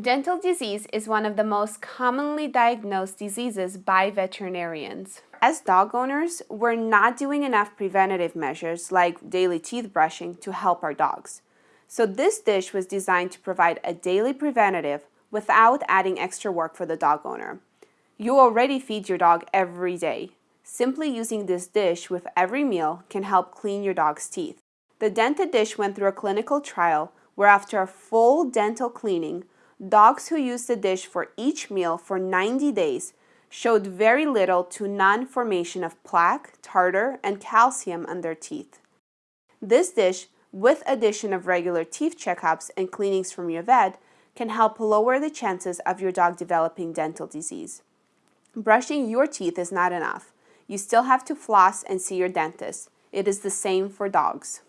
Dental disease is one of the most commonly diagnosed diseases by veterinarians. As dog owners, we're not doing enough preventative measures like daily teeth brushing to help our dogs. So this dish was designed to provide a daily preventative without adding extra work for the dog owner. You already feed your dog every day. Simply using this dish with every meal can help clean your dog's teeth. The dented dish went through a clinical trial where after a full dental cleaning, dogs who used the dish for each meal for 90 days showed very little to none formation of plaque, tartar, and calcium on their teeth. This dish, with addition of regular teeth checkups and cleanings from your vet, can help lower the chances of your dog developing dental disease. Brushing your teeth is not enough. You still have to floss and see your dentist. It is the same for dogs.